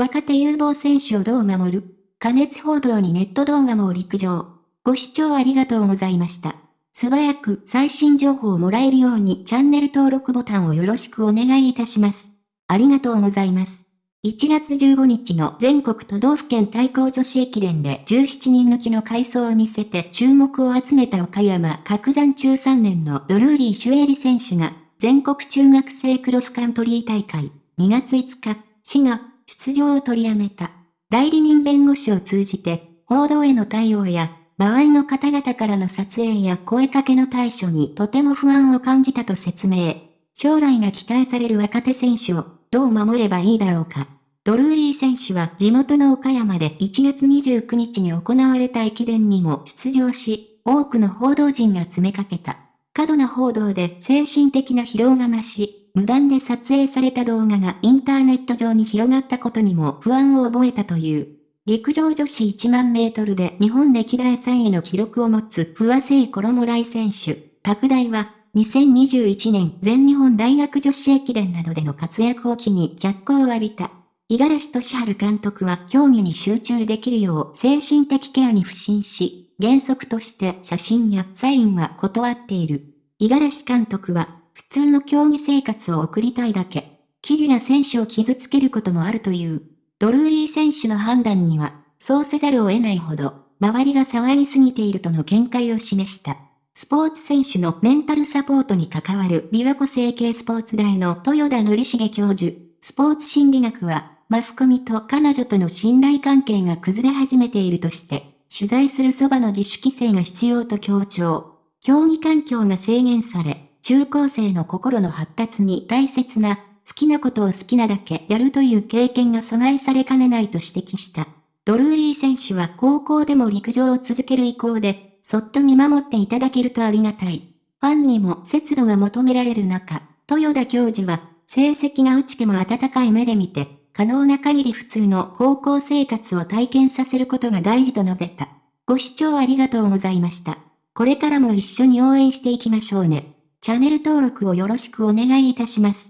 若手有望選手をどう守る？加熱報道にネット動画も陸上。ご視聴ありがとうございました。素早く最新情報をもらえるようにチャンネル登録ボタンをよろしくお願いいたします。ありがとうございます。1月15日の全国都道府県対抗女子駅伝で17人抜きの回走を見せて注目を集めた岡山角山中3年のドルーリー・シュエリ選手が全国中学生クロスカントリー大会2月5日、市が出場を取りやめた。代理人弁護士を通じて報道への対応や周りの方々からの撮影や声かけの対処にとても不安を感じたと説明。将来が期待される若手選手をどう守ればいいだろうか。ドルーリー選手は地元の岡山で1月29日に行われた駅伝にも出場し、多くの報道陣が詰めかけた。過度な報道で精神的な疲労が増し、無断で撮影された動画がインターネット上に広がったことにも不安を覚えたという。陸上女子1万メートルで日本歴代3位の記録を持つ不破聖衣来選手、拓大は、2021年全日本大学女子駅伝などでの活躍を機に脚光を浴びた。五十嵐俊治監督は競技に集中できるよう精神的ケアに不信し、原則として写真やサインは断っている。五十嵐監督は、普通の競技生活を送りたいだけ。記事が選手を傷つけることもあるという。ドルーリー選手の判断には、そうせざるを得ないほど、周りが騒ぎすぎているとの見解を示した。スポーツ選手のメンタルサポートに関わる琵琶湖整形スポーツ大の豊田則重教授、スポーツ心理学は、マスコミと彼女との信頼関係が崩れ始めているとして、取材するそばの自主規制が必要と強調。競技環境が制限され、中高生の心の発達に大切な好きなことを好きなだけやるという経験が阻害されかねないと指摘した。ドルーリー選手は高校でも陸上を続ける意向で、そっと見守っていただけるとありがたい。ファンにも節度が求められる中、豊田教授は、成績が落ちても温かい目で見て、可能な限り普通の高校生活を体験させることが大事と述べた。ご視聴ありがとうございました。これからも一緒に応援していきましょうね。チャンネル登録をよろしくお願いいたします。